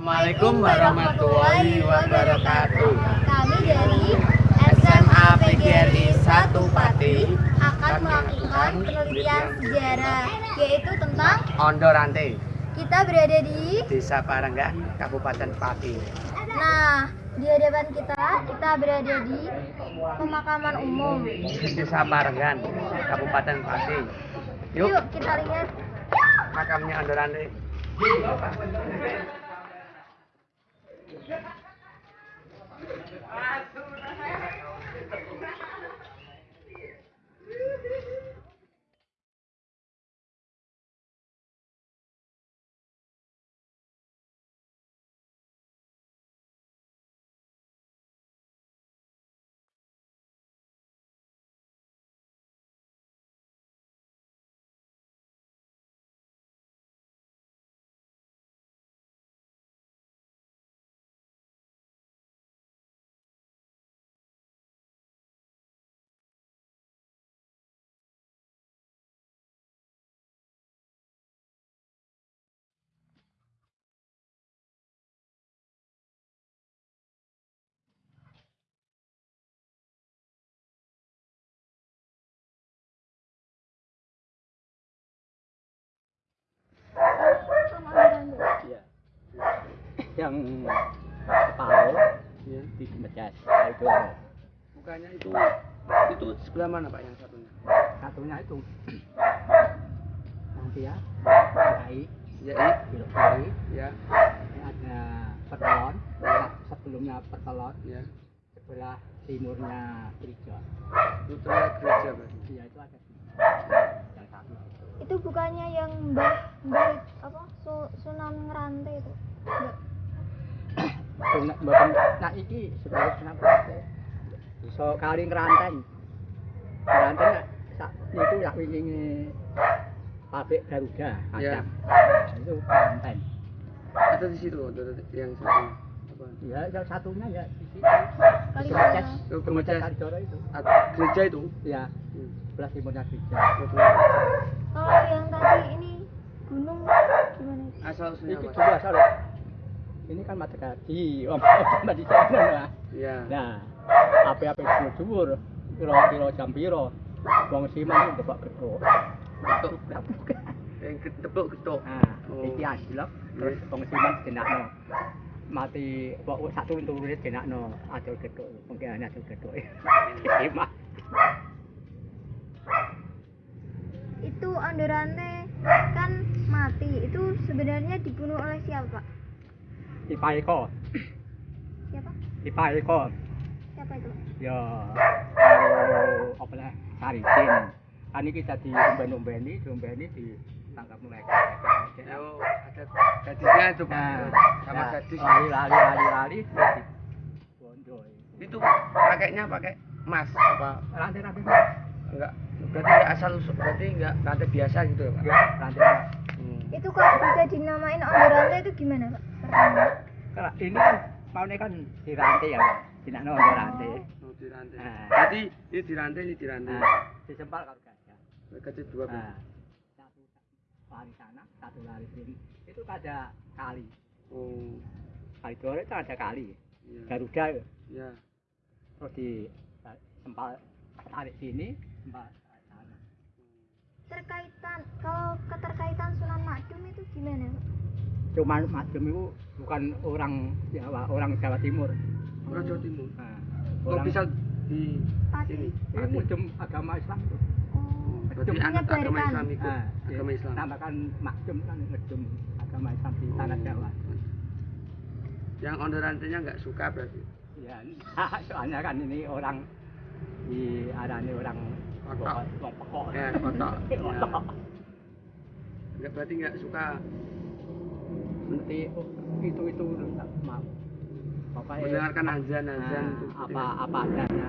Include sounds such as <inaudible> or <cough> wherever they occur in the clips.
Assalamualaikum warahmatullahi wabarakatuh. Kami dari SMA PGRI 1 Pati akan melakukan penelitian sejarah yaitu tentang Ondorante, kita berada di Desa Paranggan, Kabupaten Pati. nah di hadapan kita kita berada di pemakaman umum. Desa Paranggan, Kabupaten Pati. Yuk, Yuk kita lihat makamnya Ondorante. Iya. Ah, tudo. Yang separuh Ya. di Mejas itu Mukanya itu itu. sebelah mana Pak yang satunya? satunya itu. Nanti ya kiri Ya, belok kiri. Ya, ini ada pertelon. Sebelumnya pertelon. Ya. sebelah timurnya gereja. Putra gereja berarti. iya itu ada yang satu. Itu bukannya yang Mbah Mbah apa Su, Sunan Ngerante itu? Enggak. Mboten nah iki sebenarnya kenapa iso kali ngeranteng ngeranteng nak sak niku pabrik Garuda Ya. ada itu ngeranteng Ada di situ Ondorante yang satu. Apa? ya yang satunya ya di? Oh, Kemejas Kemejas. Kalijoro itu gereja itu. ya Hmm. sebelah timurnya gereja kalau yang tadi ini gunung gimana itu? Asal usulnya Mas. dua soalnya ini kan mata kaki. Om om di sana lah. Ya. nah apa-apa dhuwur dhuwur kira-kira jam piro? Wong siman itu bapak gedho Getuk. Yang ketepuk getuk. nah Oh. iki asilok terus wong siman dinakno mati kok sak turun-turune dinakno adol gedho mungkin ana adol gedho <laughs> siman itu Ondorante kan mati. Itu sebenarnya dibunuh oleh siapa Pak? Ipaeko siapa Ipaeko siapa itu ya karo apa lah Saricin kan iki dadi umben-umbeni diombeni ditangkap mereka Yo, ada gadisnya itu. Nah, Sama nah, gadis. lari lari lari lari terus di bondo Itu pakainya pakai emas apa rantai rantai enggak? Berarti enggak asal usul, berarti enggak rantai biasa gitu ya, Pak? ya rantai Hmm. itu kok bisa dinamain Ondorante itu gimana Pak? Pertama. Kalau ini kan maunya kan di rantai ya tidak ada rantai Oh, di rantai. Nah. Berarti ini di rantai, ini di rantai. nah disempal kalau gajah Gajah dua nah satu lari sana satu lari sini itu ada kali Oh, kali dua itu ada kali iya. Garuda ya. Ya. terus di sempal tarik sini sempal tarik sana terkaitan kalau keterkaitan Sunan Makdum itu gimana Pak? cuman Majem itu bukan orang Jawa orang Jawa Timur Orang Jawa Timur. nah, Kok orang bisa di sini? ini Majem agama Islam tuh oh Berarti agama. Islam ikut Nah, agama Islam. namakan Majem kan Majem agama Islam di tanah Oh. Jawa Yang on rantainya enggak suka berarti. ya <laughs> soalnya kan ini orang di arane orang Ya, kotok. Ya. Kotok. <laughs> Enggak berarti enggak suka nanti oh, itu itu maaf Pokoknya, mendengarkan azan-azan nah, itu. apa apa adanya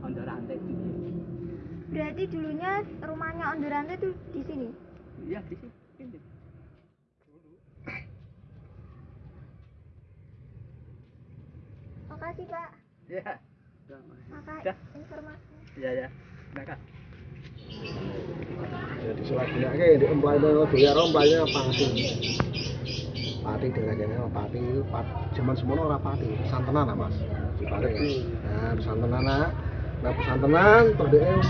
under rantai berarti dulunya rumahnya Ondorante itu di sini? Iya di sini makasih Pak. Ya makasih informasinya. Iya ya mereka Jadi selagi di emplaynya doya romplaynya pangsi. Pati kene ana pati pat jaman semono ora pati, santenan lah Mas. Di Pati. Nah, santenan nah. Nah, santenan terus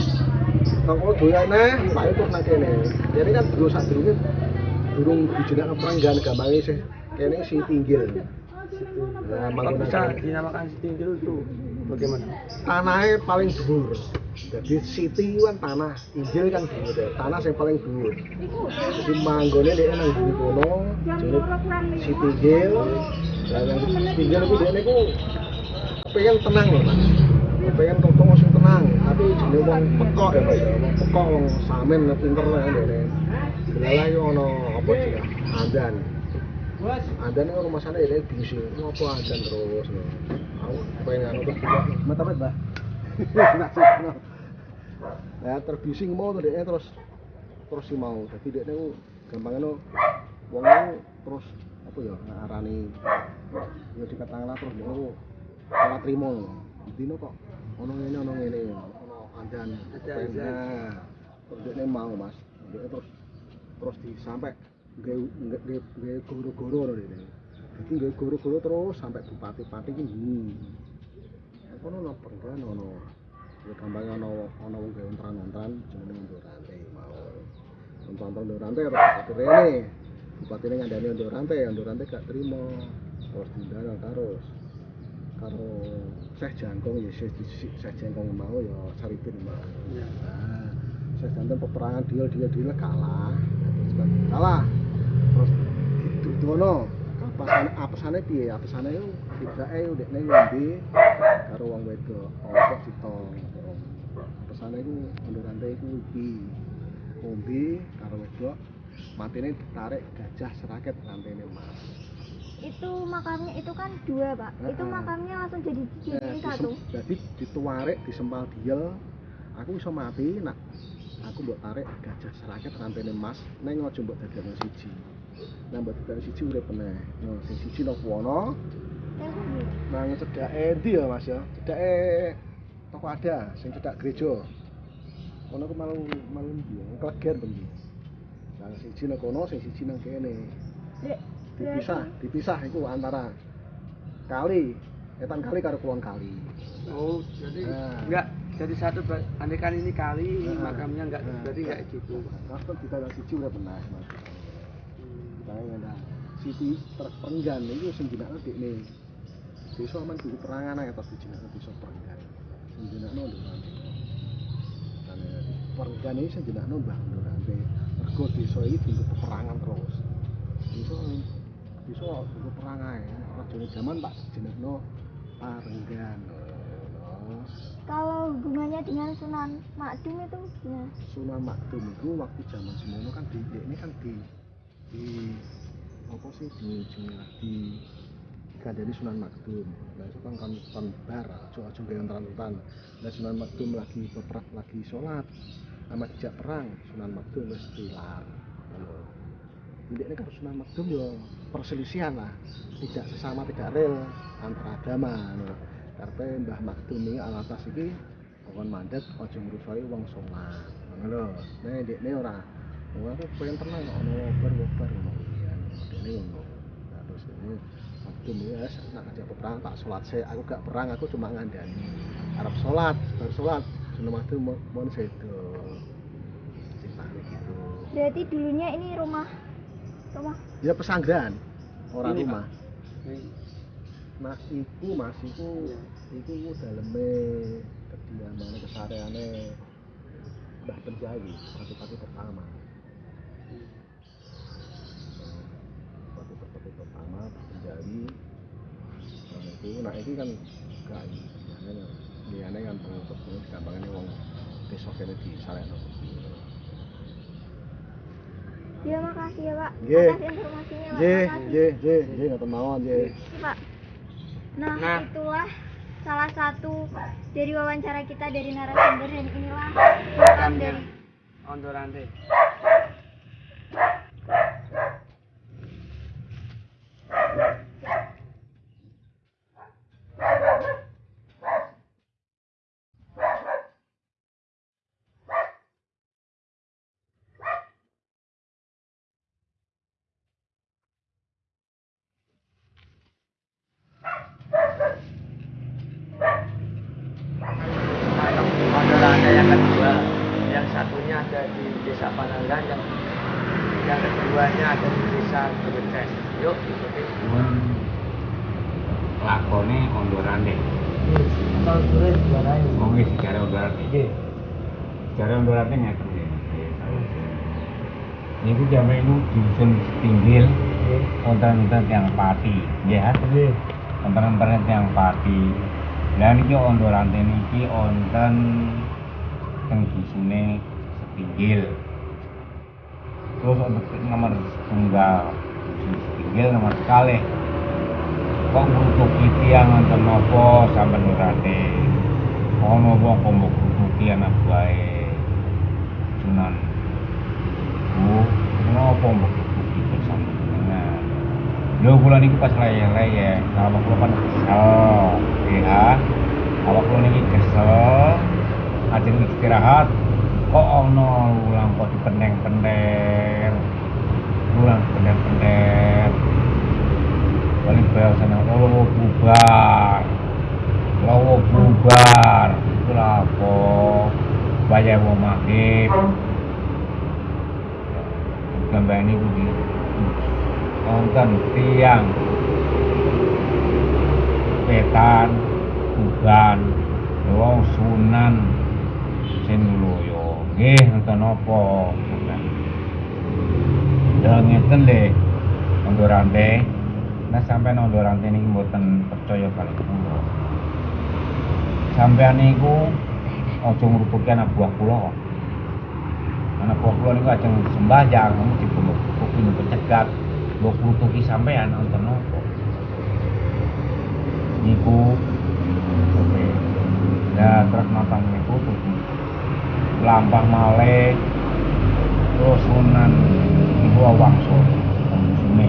kono doyan neh, Pak itu nang kene. Jadi kan dulu sadurunge durung dijenengan perenggan gampange sih kene si tinggil. Nah, Kalau bisa dinamakan Sitinggil itu bagaimana? tanahnya paling dhuwur. Jadi itu kan tanah, injil kan dhuwur. ya. Tanah yang paling dhuwur. Jadi manggone dia nang bumi kono, jadi siti injil. Lah yang siti injil itu dia niku pengen tenang loh mas. Pengen tongtong sing tenang, tapi jenenge wong pekok ya mas. ya. Wong pekok wong samen pinter lah dene. Delala yo ono apa sih? Andan. Andan itu rumah sana ya bising. Apa andan terus. Aku pengen anu terus juga. Mata <laughs> Nah, terbising mau tuh dia terus terus si mau. Jadi dia niku gampangnya no wong niku terus apa ya ngarani ya dikatakan terus dia niku ora trimo. Dino kok ono ngene ono ngene ono andan. Azan. nah, Terus dia mau Mas. Dia terus terus di sampai nggak nggak nggak goro-goro loh dia. Jadi nggak goro-goro terus sampai bupati-bupati ini. kono ono penggan ono ya gambar ono ono wong ge ontran-ontran jenenge Ndok Rante mau. Ontran-ontran Ndok Rante ora kerene Bupatine ngandani Ndok Rante ya Ndok gak trimo terus dindara terus karo Syekh Jangkung ya Syekh Jangkung mau ya saripin mau. Syekh Jangkung peperangan dia dia dia kalah. Terus kalah. Terus itu dono apesane apesane piye apesane yo tibake udah neng ngombe karo wong wedok apa ditong apesane iku ndurante iku iki ngombe karo wedok matine ditarik gajah seraket rantene mas. Itu makamnya itu kan dua pak. Itu Heeh. makamnya langsung jadi Nah, jadi disem- satu. jadi dituarek disempal diel. Aku iso mati nak. Aku mbok tarik gajah seraket rantene mas. Neng aja mbok dadekno siji nah mbok dadekno siji urip meneh no sing siji kundi nang cedake ndi ya mas ya? Cedake toko ada sing cedak gereja. Kono ku malu malu ndi kleger bendi nah siji nang kono sing siji nang kene. Dipisah dipisah iku antara kali etan kali karo kulon kali. Oh, jadi Nah. enggak jadi satu kan ini kali Nah, makamnya enggak nah, berarti enggak gitu. Mas kan kita siji udah pernah mas. Kita ada siji terpenggan itu sing jenenge dekne. Desa aman kudu perangan ae tapi jenenge desa perenggan. Sing jenenge Ndurante. Karena perenggan iki sing jenenge Mbah Ndurante. Mergo desa iki dienggo peperangan terus. Desa desa dienggo perang ae. Rajane jaman tak jenenge Parenggan. Oh. kalau hubungannya dengan Sunan Makdum itu gimana Sunan Makdum itu waktu zaman semono kan di ini kan di di apa sih di jenenge di kandani Sunan Makdum. Nah itu kan kan kan bar, aja aja gawe entan Nah Sunan Makdum lagi beperang lagi sholat sama dijak perang Sunan Makdum wis tilar. Ini ini kan Sunan Makdum yo perselisihan lah, tidak sesama tidak real antara agama. Karena Mbah Makdum ini alatas iki kon mandat aja ngrusoi wong sholat. Nah dekne ora. Wong aku pengen tenang kok ono wobar-wobar ngono kuwi. Dekne ngono. Nah terus ini Makdum ya nak ajak perang tak sholat saya aku gak perang aku cuma ngandani. Arab sholat, baru sholat. Makdum mau mau sedo. Ceritanya gitu. berarti dulunya ini rumah rumah Ya pesanggrahan, orang Ini, rumah. Ini. Nah, iku Mas, iku iku ku daleme kediamane kesareane Mbah Penjawi, pati-pati pertama. Pati-pati pertama Mbah Penjawi. Nah, itu nah iki kan gak liyane liyane kan pengurus pengurus gampangane wong desa kene disarekno. ya makasih ya pak Nggih. atas informasinya pak Nggih, makasih nggih, nggih, nggih ngoten mawon nggih. Ini, pak nah, Nah. itulah salah satu dari wawancara kita dari narasumber dan inilah makam dari Ondorante. yang kedua yang satunya ada di desa Panangan yang yang keduanya ada di desa Ikuti Mun lakone ondorane. Oh nggih secara ondorane. Secara ondorane ngeten nggih. Niku jame itu dusun pinggir wonten-wonten yang pati, nggih ha? Wonten-wonten yang pati. Lah niki ondorane niki wonten teng dusune sepinggil. Terus untuk nomor tunggal sepinggil nomor kalih kok ngrutuki tiyang wonten napa sampean nurate? Ana wong kok mbok ngrutuki anak bae Sunan Bu napa mbok ngrutuki dengan Lho kula niku pas leye-leye kalau kula kan kesel. Ya awak kula niki kesel ajeng istirahat kok ana ulang kok dipendeng-pendeng ulang pendeng-pendeng paling bahasanya lowo bubar. Lowo bubar. Itu apa? Bayar mau maghrib gambar ini budi nonton tiang. Petan uban wong sunan. Sing loyo nggih nonton apa Dan ngeten le untuk rantai Nah sampai nondo rantai ini mboten percaya kali kula. Sampean niku aja ngrutuki anak buah kula. Anak buah kula niku ajeng sembahyang, kamu dibunuh kuwi niku cegat. Mbok ngrutuki sampean nonton napa? Niku oke. Ya terus nonton niku lampang malih terus sunan niku wangsul sune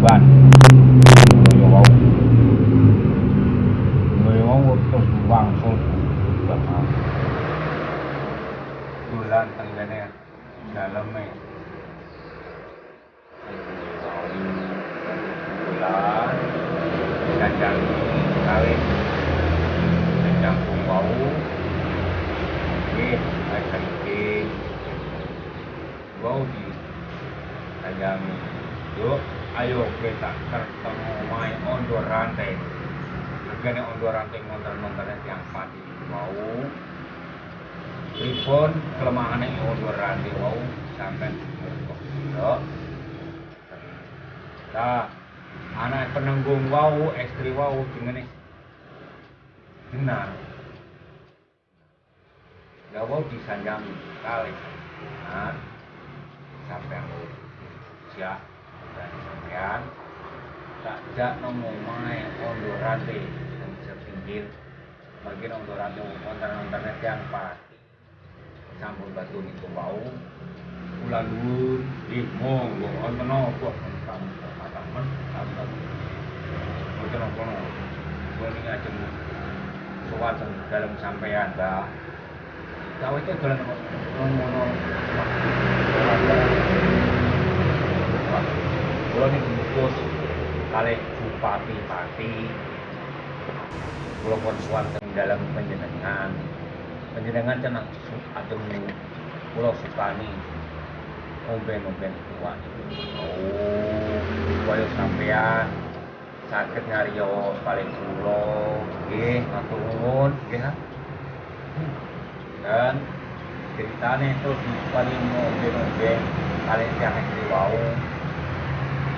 ban yo wau yo wau terus wangsul bulan tenggene daleme ayo kita ketemu main ondo rantai. Regane ondo rantai ngonten-ngonten yang padi mau pripun kelemahan yang ondo rantai mau sampai yo. Nah, anak penanggung wau, istri wau dengan benar. Gak wau disanjami kali. Nah, sampai siap dan sampean tak jak nomo mae ondo rate yang bisa pinggir. Bagian ondo rate wonten wonten yang pasti sampun batu niku wau ulah dhuwur ih monggo wonten napa kamu katakan sampun wonten napa kula niki ajeng sowan dalam sampean Mbak. Kau itu dolan ngono Kulo ning bungkus kali bupati pati. Kulo pun suwanteng dalam penjenengan. Penjenengan cenah adem kulo sukani omben-omben tua. Oh, kaya sampean sakit ngariyo paling kulo nggih matur nuwun nggih. Dan ceritanya itu di paling omben-omben paling yang istri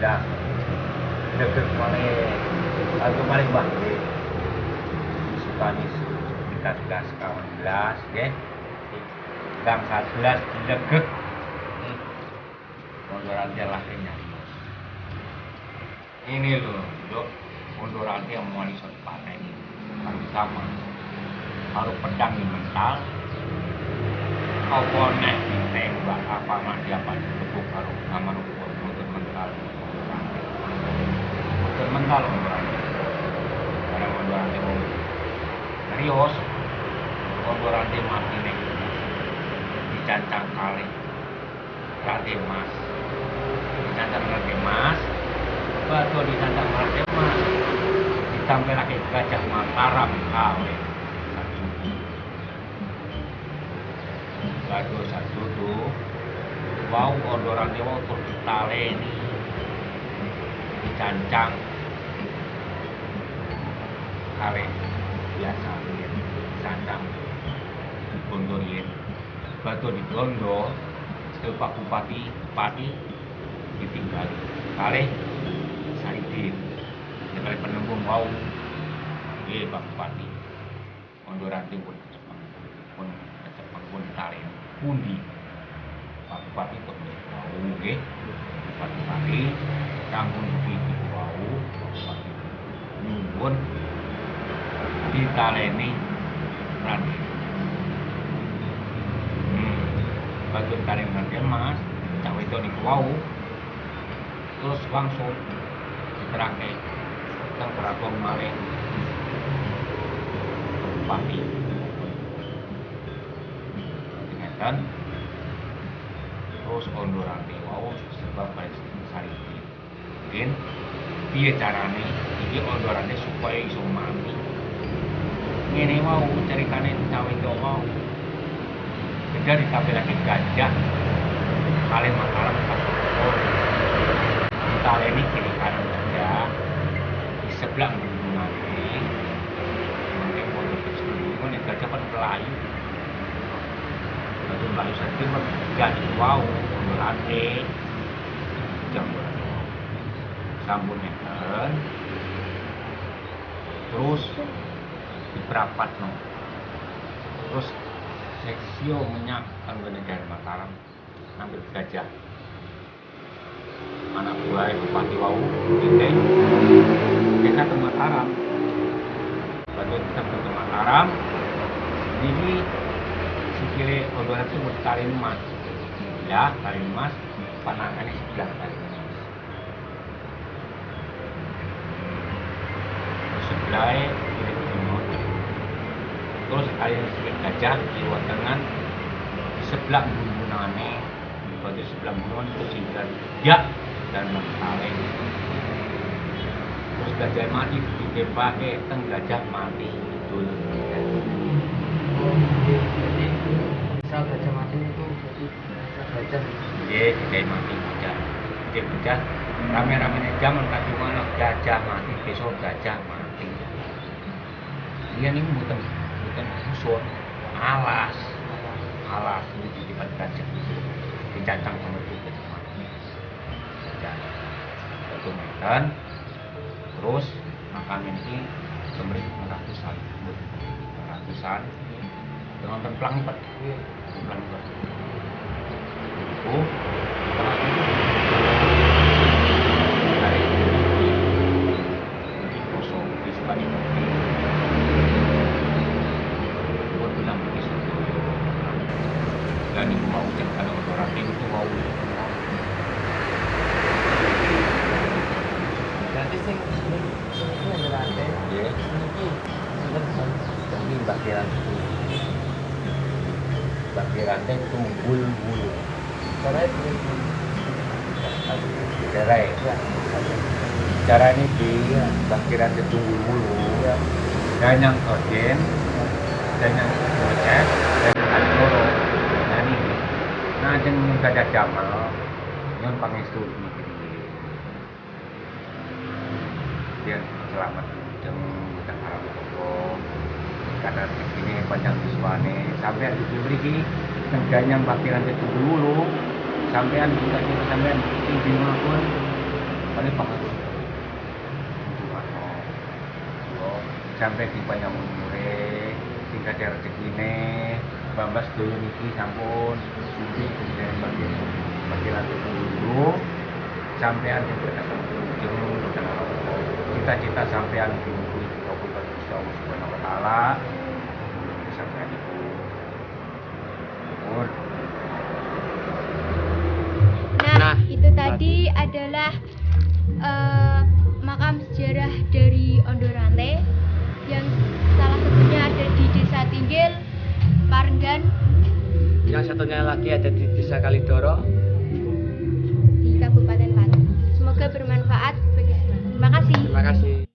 dah deket malih atau malih bah sukani dekat gas kawan belas ya gang satu belas deket munduran dia ini loh dok. Munduran dia mau nih panen. Harus sama. Karo pedang yang mental. Apa nek ditembak apa apa ditepuk karo aman motor mental mental rantai mau serius. Motor rantai mati nek dicancang kali. Rantai emas. Dicancang rantai emas. Batu dicancang rantai emas. Ditambah lagi gajah mataram kali batu satu tuh wow ondoran dewa tur ditaleni. Dicancang kali biasa yen cancang dibondo yen batu dibondo ke Pak Bupati Pati ditinggali kali Saidin ya kali penembung wow iya Pak Bupati. Ondoran pun Jepang pun Jepang pun tali pundi. Pak Bupati pun wow nggih. Bupati kampung di wow Bupati nyuwun ditaleni rantai hmm. bagian taring rantai emas cawe itu niku wau. Terus langsung diterangke teng keraton malih Bupati ngeten terus kondo rantai wau sebab sariti mungkin piye carane? Iki kondo rantai supaya iso mati ngene mau ceritane cawe mau. Beda ditampilake gajah. Kalian mataram pastor ditaleni kiri kanan gajah di sebelah gunungane mungkin mau tersebut ini gajah kan melayu. Gajah melayu saja kan gak wow lantai jam sambun neken terus diperapat no. Terus seksio menyak anggone dari Mataram ambil gajah. Anak buah bupati wau kita kita ke Mataram. Lalu kita ke Mataram ini sikile odoran itu tali emas. Ya tali emas panangannya sebelah tali emas sebelahnya terus kalian sedikit gajah di luar tangan. Di sebelah gunungannya di sebelah gunungan terus hingga ya dan mentale terus gajah mati ditembake teng gajah mati itu jadi misal gajah mati itu jadi gajah Iya, gajah mati gajah. Gajah gajah rame-rame zaman tadi mana gajah mati besok gajah mati. Dia ini bukan bukan musuh alas. Alas. Ini di depan gajah dicancang sama itu mati. Gajah satu meter. Terus makam ini kembali ratusan. Ratusan. Dengan templang empat. Templang empat. Itu dari kosong. Di sebelah itu buat bilang di situ dan ibu mau cek kalau orang itu mau berarti sing sing sing iki yang lantai ya iki sinten demi bagian bagian tunggul itu cerai ya. Cara ini di bagian tunggul bulu dan yang koden dan yang gocek dan yang kaloro nah ini. Nah jeng gajah jamal yang pangestu ini dia selamat. toko karena ini panjang visualnya sampai di beri neganya bagian itu dulu. Sampean juga kita sampean mana pun paling pengaruh sampai di banyak umure ada rezeki ini bambas dulu niki sampun suci kemudian bagian bagian itu dulu. Sampean juga datang ujung cita-cita sampean di itu Allah Subhanahu wa taala. Nah, Nah, itu tadi adalah eh, makam sejarah dari Ondorante yang salah satunya ada di Desa Tinggil, Parenggan, Yang satunya lagi ada di Desa Kalidoro. di Kabupaten Pati. Semoga bermanfaat bagi semua. Terima kasih. Terima kasih.